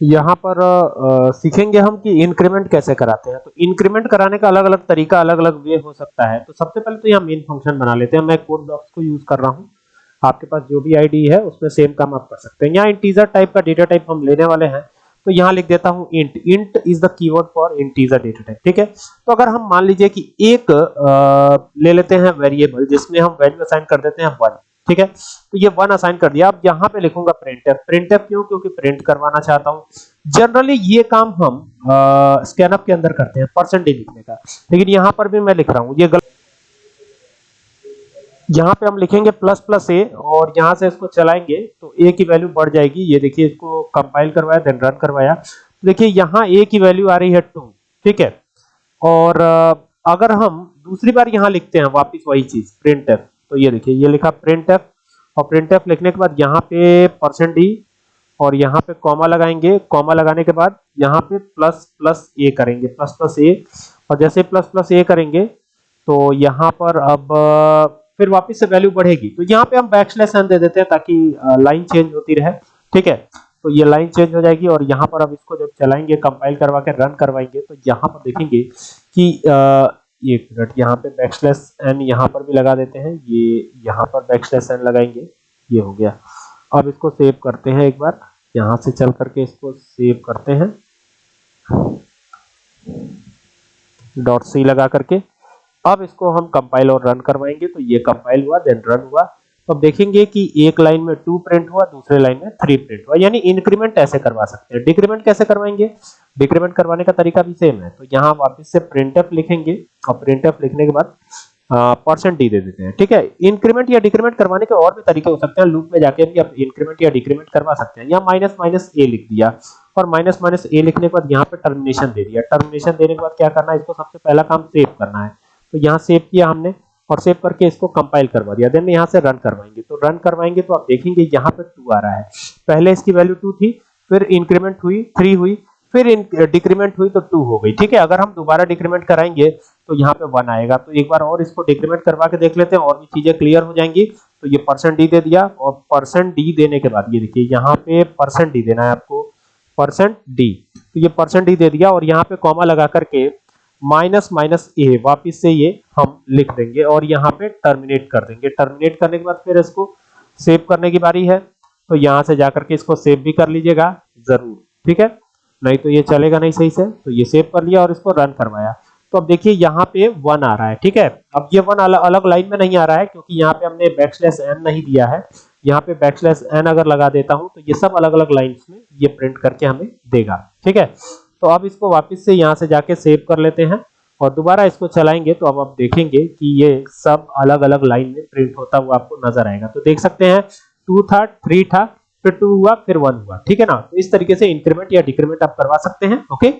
यहाँ पर आ, सीखेंगे हम कि इंक्रीमेंट कैसे कराते हैं। तो इंक्रीमेंट कराने का अलग अलग तरीका अलग अलग वे हो सकता है। तो सबसे पहले तो यहाँ मेन फ़ंक्शन बना लेते हैं। मैं कोड ब्लॉक्स को यूज़ कर रहा हूँ। आपके पास जो भी आईडी है उसमें सेम काम आप कर सकते हैं। यहाँ इंटीजर टाइप का डेटा टाइप हम लेने वाले हैं। तो यहाँ लिख देता हूँ int int is the keyword for integer data type ठीक है? तो अगर हम मान लीजिए कि एक आ, ले लेते हैं वेरिएबल जिसमें हम वैल्यू असाइन कर देते हैं वन ठीक है? तो ये वन असाइन कर दिया। अब यहाँ पे लिखूँगा प्रिंटफ प्रिंटफ क्यों? क्योंकि प्रिंट करवाना चाहता हूँ। जनरली ये काम हम स्कैनअप के अंदर करते हैं परसेंटेज लिखने का। लेकिन यहाँ पर भी मैं लिख रहा हूँ। ये गलत यहाँ पे हम लिखेंगे प्लस प्लस ए और यहाँ से इसको चलाएँगे तो ए की वैल्यू बढ़ जाएगी। ये देखिए, इसको कंपाइल करवाया देन रन करवाया। देखिए, यहाँ ए की वैल्यू आ रही है टू ठीक है? और अगर हम दूसरी बार यहाँ लिखते हैं वापिस वही चीज़ प्रिंट एफ़ तो ये देखिए, ये लिखा प्रिंट एफ़ और प्रिंट एफ़ लिखने के बाद यहाँ पे परसेंट डी और यहाँ पे कॉमा लगाएँगे। कॉमा लगाने के बाद यहाँ पे प्लस प्लस ए करेंगे। प्लस प्लस ए और जैसे प्लस प्लस ए करेंगे तो यहाँ पर अब, फिर वापस से वैल्यू बढ़ेगी। तो यहाँ पे हम बैक स्लैश एन दे देते हैं ताकि लाइन चेंज होती रहे। ठीक है? तो ये लाइन चेंज हो जाएगी और यहाँ पर अब इसको जब चलाएँगे कंपाइल करवा के रन करवाएँगे तो यहाँ पर देखेंगे कि एक मिनट यहाँ पे बैक स्लैश एन यहाँ पर भी लगा देते हैं। ये यहाँ पर बैक स्लैश एन लगाएँगे। ये हो गया। अब इसको सेव करते हैं एक बार। यहाँ से चल करके इसको सेव करते हैं। डॉट सी लगा करके। अब इसको हम कंपाइल और रन करवाएँगे। तो ये कंपाइल हुआ देन रन हुआ। तो अब देखेंगे कि एक लाइन में टू प्रिंट हुआ, दूसरे लाइन में थ्री प्रिंट हुआ। यानी इंक्रीमेंट ऐसे करवा सकते हैं। डिक्रीमेंट कैसे करवाएँगे? डिक्रीमेंट करवाने का तरीका भी सेम है। तो यहाँ वापस से प्रिंटफ लिखेंगे और प्रिंटफ लिखने के बाद परसेंट डी दे देते हैं। ठीक है? इंक्रीमेंट या डिक्रीमेंट करवाने के और भी तरीके हो सकते हैं। लूप में जाके भी आप इंक्रीमेंट या डिक्रीमेंट करवा सकते हैं। या माइनस माइनस ए लिख दिया। और माइनस माइनस ए लिखने के बाद यहाँ पे टर्मिनेशन दे दिया। टर्मिनेशन देने के बाद क्या करना है? इसको सबसे पहला काम सेव करना है। तो यहाँ सेव किया हमने। और सेव करके इसको कंपाइल करवा दिया। देन यहाँ से रन करवाएँगे। तो रन करवाएँगे तो आप देखेंगे यहाँ पे टू आ रहा है। पहले इसकी वैल्यू टू थी, फिर इंक्रीमेंट हुई थ्री हुई, फिर डिक्रीमेंट हुई तो टू हो गई। ठीक है? अगर हम दोबारा डिक्रीमेंट कराएँगे तो यहाँ पे वन आएगा। तो एक बार और इसको डिक्रीमेंट करवा के देख लेते हैं। और भी चीज़ें क्लियर हो जाएँगी। तो ये परसेंट डी दे दिया और परसेंट डी देने के बाद ये देखिए, यहाँ पे परसेंट डी देना है आपको। परसेंट डी तो ये परसेंट डी दे दिया और यहाँ पे कॉमा लगा करके माइनस माइनस ए, वापिस से ये हम लिख देंगे और यहाँ पे टर्मिनेट कर देंगे। टर्मिनेट करने के बाद फिर इसको सेव करने की बारी है। तो यहाँ से जाकर के इसको सेव भी कर लीजिएगा, ज़रूर। ठीक है? नहीं तो ये चलेगा नहीं सही से। तो ये सेव कर लिया और इसको रन करवाया। तो अब देखिए यहाँ पे वन आ रहा है। ठीक है? अब ये वन अलग अलग लाइन में नहीं आ रहा है क्योंकि यहाँ पे हमने बैकस्लैश एन नहीं दिया है। यहाँ पे बैकस्लैश एन अगर लगा देता हूँ तो ये सब अलग अलग लाइन्स में ये प्रिंट करके हमें देगा। ठीक है? तो आप इसको वापस से यहाँ से जाके सेव कर लेते हैं और दोबारा इसको चलाएँगे तो अब आप देखेंगे कि ये सब अलग अलग लाइन में प्रिंट होता हुआ आपको नज़र आएगा। तो देख सकते हैं टू था थ्री था, फिर टू हुआ, फिर वन हुआ। ठीक है ना? तो इस तरीके से इंक्रीमेंट या डिक्रीमेंट आप करवा सकते हैं ओके